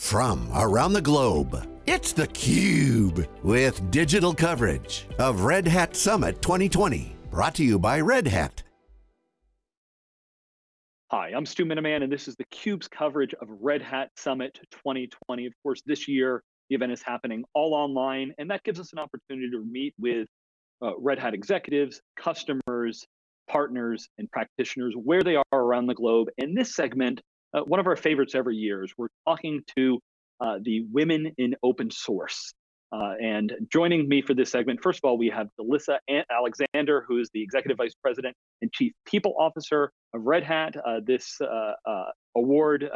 from around the globe. It's theCUBE, with digital coverage of Red Hat Summit 2020. Brought to you by Red Hat. Hi, I'm Stu Miniman, and this is theCUBE's coverage of Red Hat Summit 2020. Of course, this year, the event is happening all online, and that gives us an opportunity to meet with uh, Red Hat executives, customers, partners, and practitioners where they are around the globe. In this segment, uh, one of our favorites every year is we're talking to uh, the women in open source. Uh, and joining me for this segment, first of all, we have DeLisa Alexander, who is the Executive Vice President and Chief People Officer of Red Hat. Uh, this uh, uh, award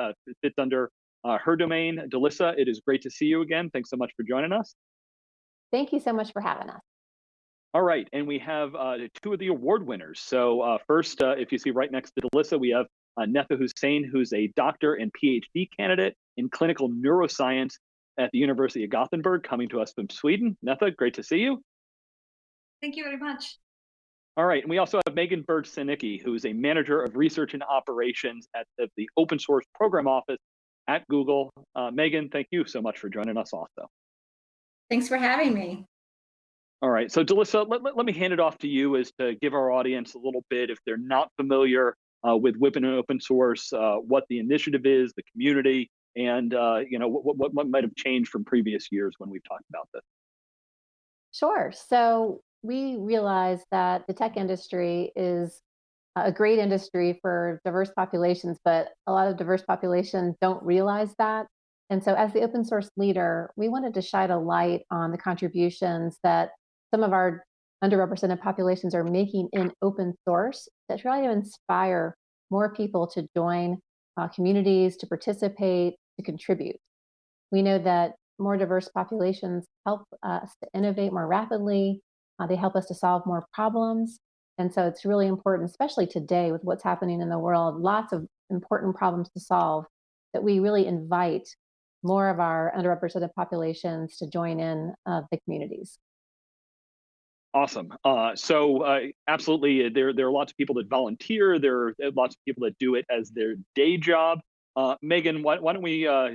fits under her domain. DeLisa, it is great to see you again. Thanks so much for joining us. Thank you so much for having us. All right, and we have uh, two of the award winners. So uh, first, uh, if you see right next to DeLisa, we have uh, Netha Hussain, who's a doctor and PhD candidate in clinical neuroscience at the University of Gothenburg, coming to us from Sweden. Netha, great to see you. Thank you very much. All right, and we also have Megan Byrd-Sanicki, who is a manager of research and operations at the, the Open Source Program Office at Google. Uh, Megan, thank you so much for joining us also. Thanks for having me. All right, so DeLisa, let, let, let, me hand it off to you as to give our audience a little bit, if they're not familiar uh, with WIPN and open source, uh, what the initiative is, the community, and uh, you know what, what, what might have changed from previous years when we've talked about this. Sure. So we realize that the tech industry is a great industry for diverse populations, but a lot of diverse populations don't realize that. And so as the open source leader, we wanted to shine a light on the contributions that some of our underrepresented populations are making in open source that try to inspire more people to join uh, communities, to participate, to contribute. We know that more diverse populations help us to innovate more rapidly. Uh, they help us to solve more problems. And so it's really important, especially today with what's happening in the world, lots of important problems to solve, that we really invite more of our underrepresented populations to join in uh, the communities. Awesome. Uh, so uh, absolutely, uh, there there are lots of people that volunteer. There are lots of people that do it as their day job. Uh, Megan, why, why, don't we uh,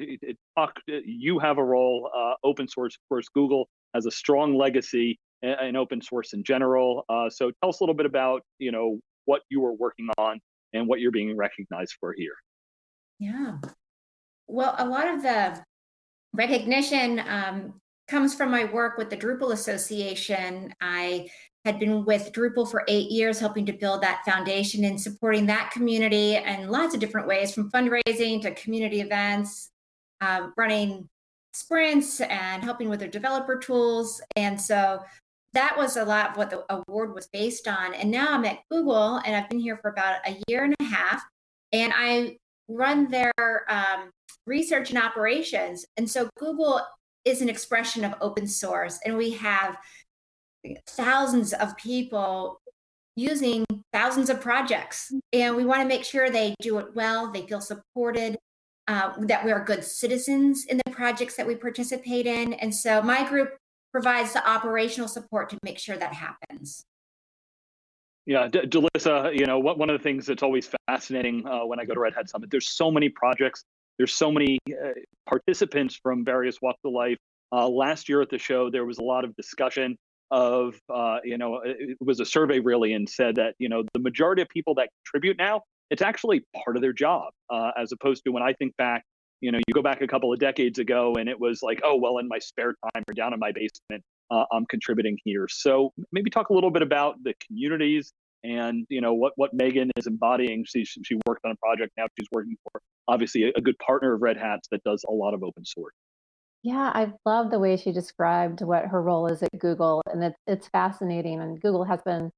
talk? You have a role. Uh, open source, of course, Google has a strong legacy in, in open source in general. so tell us a little bit about you know what you are working on and what you're being recognized for here. Yeah. Well, a lot of the recognition um, comes from my work with the Drupal Association. I had been with Drupal for eight years, helping to build that foundation and supporting that community in lots of different ways, from fundraising to community events, uh, running sprints and helping with their developer tools. And so that was a lot of what the award was based on. And now I'm at Google and I've been here for about a year and a half. And I run their um, research and operations. And so Google is an expression of open source. And we have thousands of people using thousands of projects. And we want to make sure they do it well, they feel supported, uh, that we are good citizens in the projects that we participate in. And so my group provides the operational support to make sure that happens. Yeah, D DeLisa, you know, what, one of the things that's always fascinating uh, when I go to Red Hat Summit, there's so many projects there's so many uh, participants from various walks of life. Uh, last year at the show, there was a lot of discussion of, uh, you know, it was a survey really and said that, you know, the majority of people that contribute now, it's actually part of their job, uh, as opposed to when I think back, you know, you go back a couple of decades ago and it was like, oh, well, in my spare time or down in my basement, uh, I'm contributing here. So maybe talk a little bit about the communities and you know what what Megan is embodying. She she worked on a project now. She's working for obviously a, a good partner of Red Hat's that does a lot of open source. Yeah, I love the way she described what her role is at Google, and it's it's fascinating. And Google has been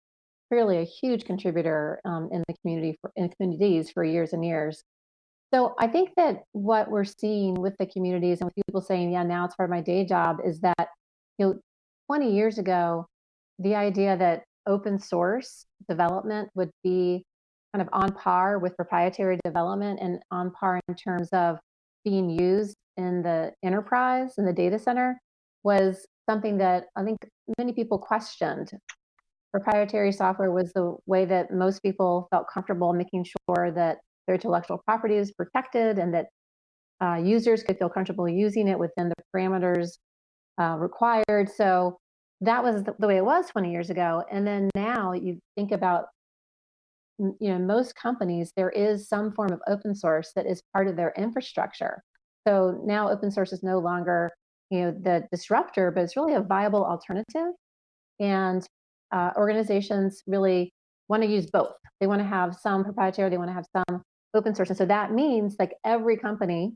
really a huge contributor um, in the community for, in communities for years and years. So I think that what we're seeing with the communities and with people saying, "Yeah, now it's part of my day job," is that you know, 20 years ago, the idea that open source development would be kind of on par with proprietary development and on par in terms of being used in the enterprise in the data center was something that I think many people questioned. Proprietary software was the way that most people felt comfortable making sure that their intellectual property is protected and that uh, users could feel comfortable using it within the parameters uh, required. So that was the, way it was 20 years ago. And then now you think about, you know, most companies, there is some form of open source that is part of their infrastructure. So now open source is no longer, you know, the disruptor, but it's really a viable alternative. And uh, organizations really want to use both. They want to have some proprietary, they want to have some open source. And so that means like every company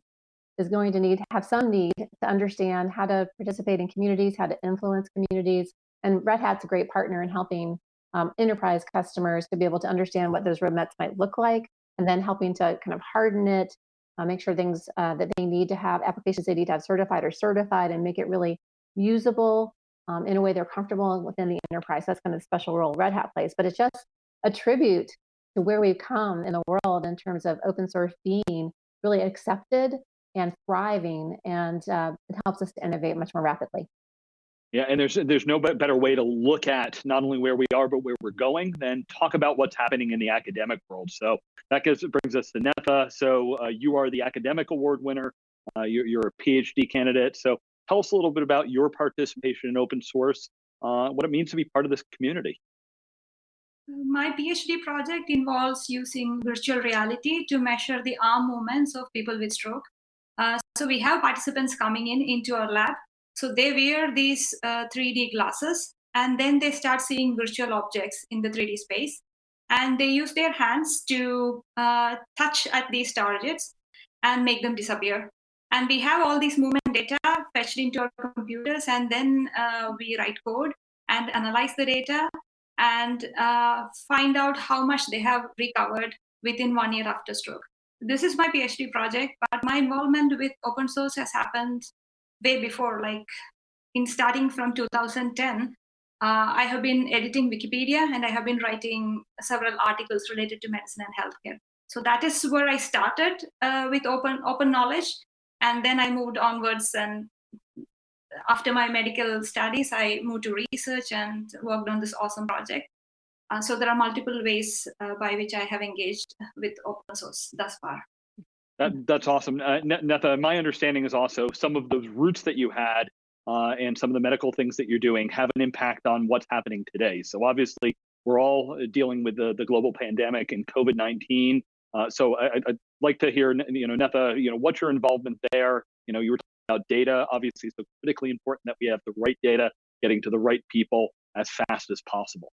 is going to need have some need to understand how to participate in communities, how to influence communities. And Red Hat's a great partner in helping um, enterprise customers to be able to understand what those roadmaps might look like, and then helping to kind of harden it, uh, make sure things uh, that they need to have, applications they need to have certified or certified, and make it really usable um, in a way they're comfortable within the enterprise. That's kind of the special role Red Hat plays. But it's just a tribute to where we've come in the world in terms of open source being really accepted and thriving, and uh, it helps us to innovate much more rapidly. Yeah, and there's there's no better way to look at not only where we are but where we're going than talk about what's happening in the academic world. So that gives, brings us to Netha. So uh, you are the academic award winner. Uh, you're, you're, a PhD candidate. So tell us a little bit about your participation in open source, uh, what it means to be part of this community. My PhD project involves using virtual reality to measure the arm movements of people with stroke. Uh, so we have participants coming in into our lab. So they wear these uh, 3D glasses and then they start seeing virtual objects in the 3D space. And they use their hands to uh, touch at these targets and make them disappear. And we have all these movement data fetched into our computers, and then uh, we write code and analyze the data and uh, find out how much they have recovered within one year after stroke this is my PhD project, but my involvement with open source has happened way before, like in starting from 2010. Uh, I have been editing Wikipedia and I have been writing several articles related to medicine and healthcare. So that is where I started uh, with open open knowledge, and then I moved onwards. And after my medical studies, I moved to research and worked on this awesome project. Uh, so there are multiple ways uh, by which I have engaged with open source thus far. That, that's awesome. Uh, Netha, my understanding is also some of those roots that you had uh, and some of the medical things that you're doing have an impact on what's happening today. So obviously, we're all dealing with the, the global pandemic and COVID-19. Uh, so I, would like to hear, you know, Netha, you know, what's your involvement there? You know, you were talking about data, obviously, so critically important that we have the right data getting to the right people as fast as possible.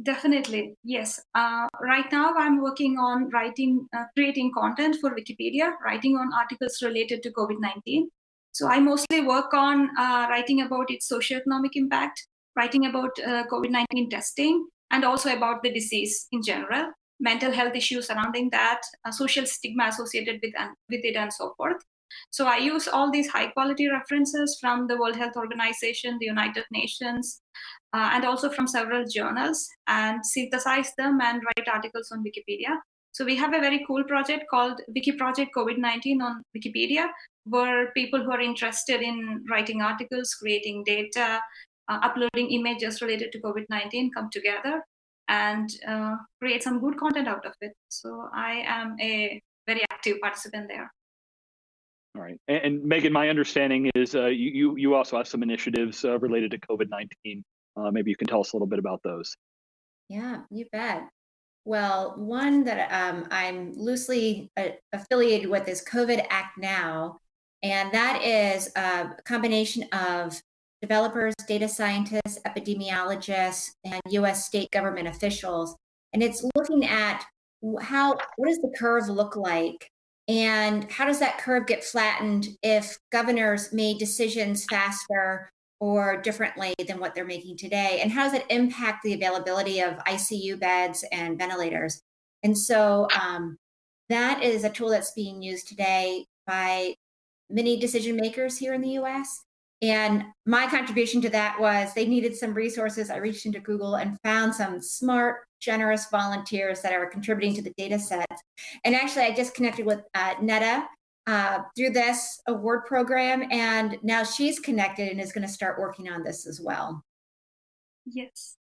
Definitely, yes. Uh, right now, I'm working on writing, uh, creating content for Wikipedia, writing on articles related to COVID-19. So I mostly work on uh, writing about its socioeconomic impact, writing about uh, COVID-19 testing, and also about the disease in general, mental health issues surrounding that, uh, social stigma associated with, with it, and so forth. So I use all these high quality references from the World Health Organization, the United Nations, uh, and also from several journals and synthesize them and write articles on Wikipedia. So we have a very cool project called Wiki Project COVID-19 on Wikipedia, where people who are interested in writing articles, creating data, uh, uploading images related to COVID-19 come together and uh, create some good content out of it. So I am a very active participant there. All right, and, and Megan, my understanding is uh, you you also have some initiatives uh, related to COVID nineteen. Uh, maybe you can tell us a little bit about those. Yeah, you bet. Well, one that um, I'm loosely uh, affiliated with is COVID Act Now, and that is a combination of developers, data scientists, epidemiologists, and U.S. state government officials, and it's looking at how what does the curve look like and how does that curve get flattened if governors made decisions faster or differently than what they're making today? And how does it impact the availability of ICU beds and ventilators? And so um, that is a tool that's being used today by many decision makers here in the US. And my contribution to that was they needed some resources. I reached into Google and found some smart, generous volunteers that are contributing to the data sets. And actually, I just connected with uh, Netha uh, through this award program, and now she's connected and is going to start working on this as well. Yes.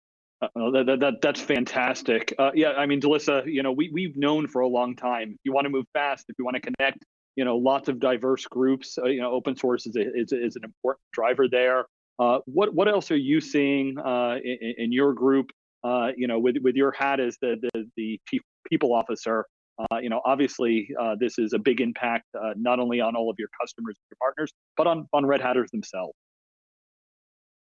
Uh, that, that, that, that's fantastic. Uh, yeah, I mean, DeLisa, you know, we, we've known for a long time, if you want to move fast, if you want to connect you know, lots of diverse groups. Uh, you know, open source is, a, is, is an important driver there. Uh, what what else are you seeing uh, in, in, your group? Uh, you know, with with your hat as the the, the chief people officer, uh, you know, obviously uh, this is a big impact not only on all of your customers and your partners, but on on Red Hatters themselves.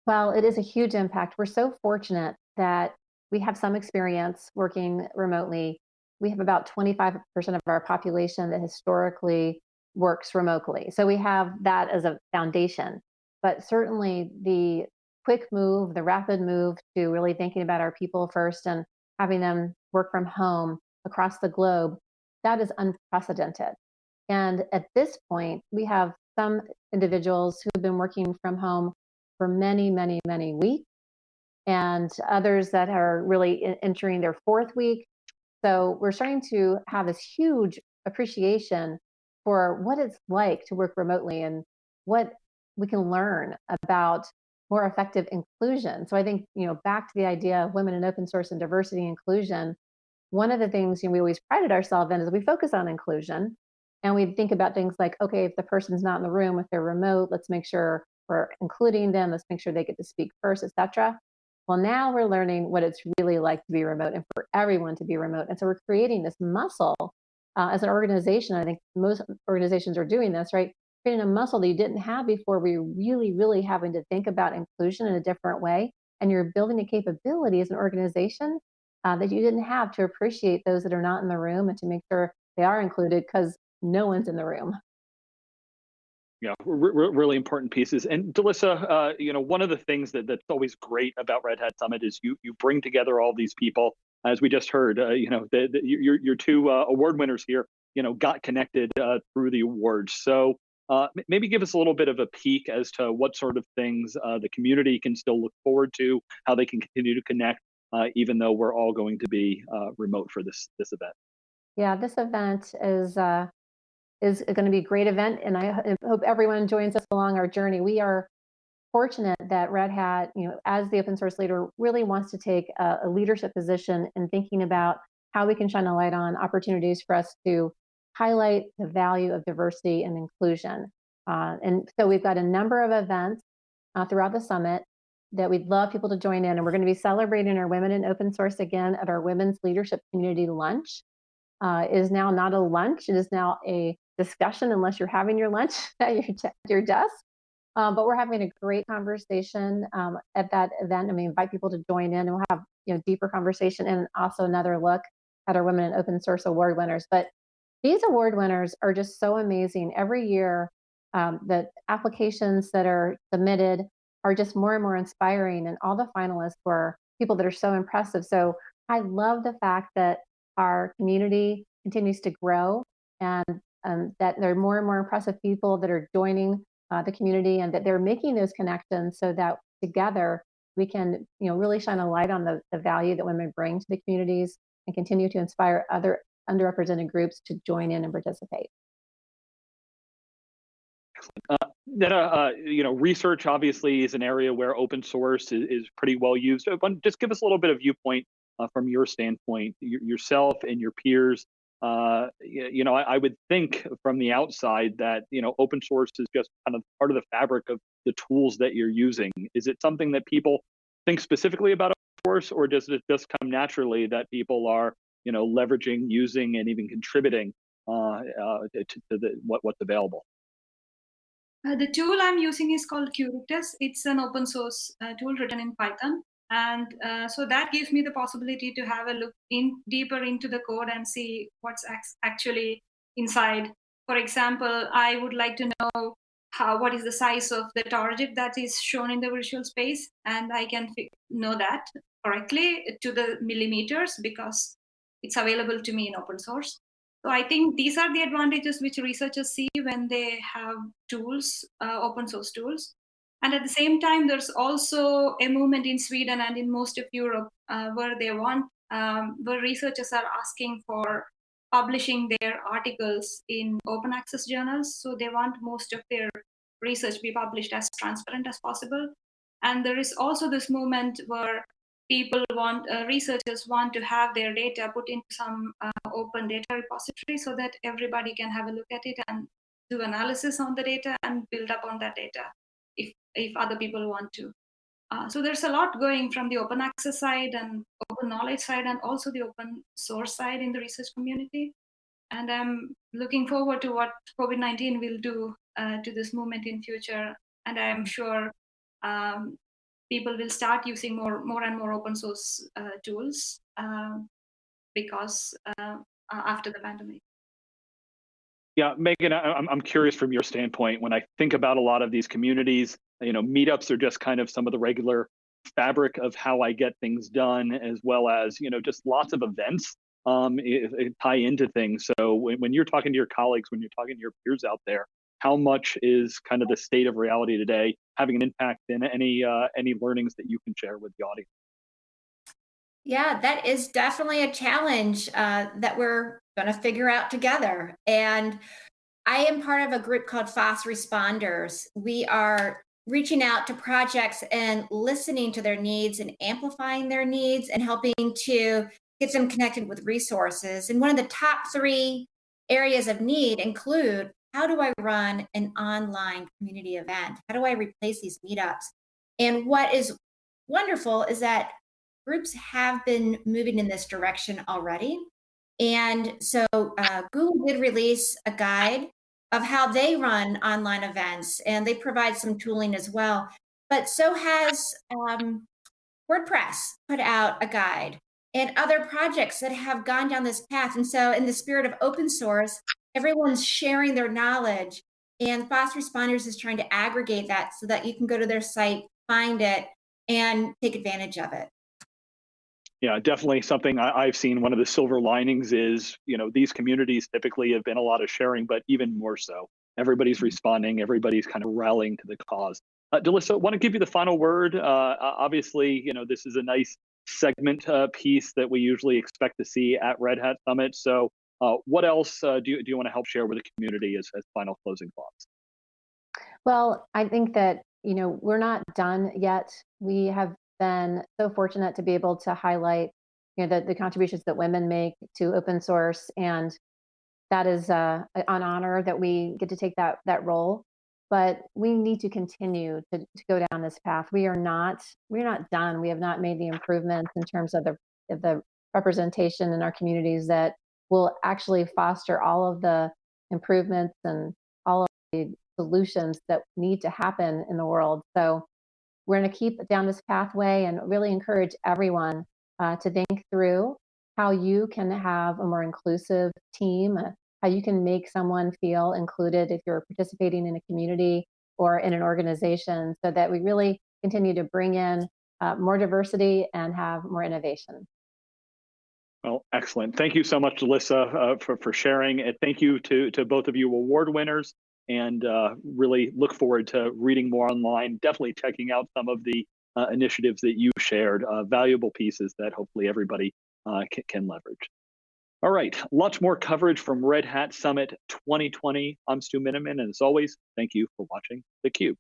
Well, it is a huge impact. We're so fortunate that we have some experience working remotely. We have about 25% of our population that historically works remotely. So we have that as a foundation. But certainly the quick move, the rapid move to really thinking about our people first and having them work from home across the globe, that is unprecedented. And at this point, we have some individuals who have been working from home for many, many, many weeks, and others that are really entering their fourth week. So we're starting to have this huge appreciation for what it's like to work remotely and what we can learn about more effective inclusion. So I think, you know, back to the idea of women in open source and diversity inclusion, one of the things you know, we always prided ourselves in is we focus on inclusion and we think about things like, okay, if the person's not in the room, if they're remote, let's make sure we're including them, let's make sure they get to speak first, etc. Well, now we're learning what it's really like to be remote and for everyone to be remote. And so we're creating this muscle uh, as an organization. I think most organizations are doing this, right? creating a muscle that you didn't have before you're really, really having to think about inclusion in a different way. And you're building a capability as an organization uh, that you didn't have to appreciate those that are not in the room and to make sure they are included because no one's in the room. Yeah, really important pieces. And DeLisa, uh, you know, one of the things that, that's always great about Red Hat Summit is you you bring together all these people. As we just heard, uh, you know, the, the, your your two uh, award winners here, you know, got connected uh, through the awards. So uh, maybe give us a little bit of a peek as to what sort of things uh, the community can still look forward to, how they can continue to connect, uh, even though we're all going to be uh, remote for this this event. Yeah, this event is uh, is going to be a great event, and I hope everyone joins us along our journey. We are fortunate that Red Hat, you know, as the open source leader, really wants to take a, a leadership position in thinking about how we can shine a light on opportunities for us to highlight the value of diversity and inclusion. Uh, and so we've got a number of events uh, throughout the summit that we'd love people to join in. And we're going to be celebrating our Women in Open Source again at our Women's Leadership Community Lunch. Uh, is now not a lunch, it is now a discussion unless you're having your lunch at your, your desk. Um, but we're having a great conversation um, at that event. and we invite people to join in and we'll have you know deeper conversation and also another look at our Women in Open Source Award winners. But these award winners are just so amazing. Every year, um, the applications that are submitted are just more and more inspiring, and all the finalists were people that are so impressive. So I love the fact that our community continues to grow and um, that there are more and more impressive people that are joining uh, the community and that they're making those connections so that together we can you know really shine a light on the, the value that women bring to the communities and continue to inspire other underrepresented groups to join in and participate. Uh, Netha, uh, you know, research obviously is an area where open source is, is pretty well used. Uh, but just give us a little bit of viewpoint uh, from your standpoint, yourself and your peers. Uh, you, you know, I, I, would think from the outside that you know, open source is just kind of part of the fabric of the tools that you're using. Is it something that people think specifically about open source, or does it just come naturally that people are you know, leveraging, using, and even contributing uh, uh, to, to the, what, what's available. Uh, the tool I'm using is called Quritus. It's an open source uh, tool written in Python. And uh, so that gives me the possibility to have a look in deeper into the code and see what's actually inside. For example, I would like to know how what is the size of the target that is shown in the virtual space, and I can know that correctly to the millimeters because it's available to me in open source. So I think these are the advantages which researchers see when they have tools, uh, open source tools. And at the same time, there's also a movement in Sweden and in most of Europe uh, where they want, um, where researchers are asking for publishing their articles in open access journals. So they want most of their research to be published as transparent as possible. And there is also this movement where people want, uh, researchers want to have their data put into some uh, open data repository so that everybody can have a look at it and do analysis on the data and build up on that data if, if other people want to. Uh, so there's a lot going from the open access side and open knowledge side and also the open source side in the research community. And I'm looking forward to what COVID-19 will do uh, to this movement in future. And I'm sure um, people will start using more, more and more open source uh, tools um, because uh, after the pandemic. Yeah, Megan, I'm, I'm curious from your standpoint, when I think about a lot of these communities, you know, meetups are just kind of some of the regular fabric of how I get things done, as well as, you know, just lots of events um, it, it tie into things. So when, when you're talking to your colleagues, when you're talking to your peers out there, how much is kind of the state of reality today having an impact in any uh, any learnings that you can share with the audience? Yeah, that is definitely a challenge uh, that we're going to figure out together. And I am part of a group called FOSS Responders. We are reaching out to projects and listening to their needs and amplifying their needs and helping to get them connected with resources. And one of the top three areas of need include how do I run an online community event? How do I replace these meetups? And what is wonderful is that groups have been moving in this direction already. And so uh, Google did release a guide of how they run online events, and they provide some tooling as well. But so has um, WordPress put out a guide and other projects that have gone down this path. And so in the spirit of open source, everyone's sharing their knowledge and FOSS Responders is trying to aggregate that so that you can go to their site find it and take advantage of it yeah definitely something I, have seen one of the silver linings is you know these communities typically have been a lot of sharing but even more so everybody's responding everybody's kind of rallying to the cause uh, DeLisa, want to give you the final word. Uh, obviously, you know this is a nice segment uh, piece that we usually expect to see at Red Hat Summit. So uh, what else uh, do, you, do you want to help share with the community as, as final closing thoughts? Well, I think that, you know, we're not done yet. We have been so fortunate to be able to highlight, you know, the, the contributions that women make to open source. And that is uh, an honor that we get to take that, that role. But we need to continue to, to go down this path. We are not, we're not done. We have not made the improvements in terms of the, of the representation in our communities that will actually foster all of the improvements and all of the solutions that need to happen in the world. So we're going to keep down this pathway and really encourage everyone uh, to think through how you can have a more inclusive team, uh, how you can make someone feel included if you're participating in a community or in an organization so that we really continue to bring in uh, more diversity and have more innovation. Well, excellent. Thank you so much, Alyssa, uh, for, for sharing. And thank you to, to both of you award winners and uh, really look forward to reading more online, definitely checking out some of the uh, initiatives that you shared, uh, valuable pieces that hopefully everybody uh, can, can leverage. All right, lots more coverage from Red Hat Summit 2020. I'm Stu Miniman, and as always, thank you for watching theCUBE.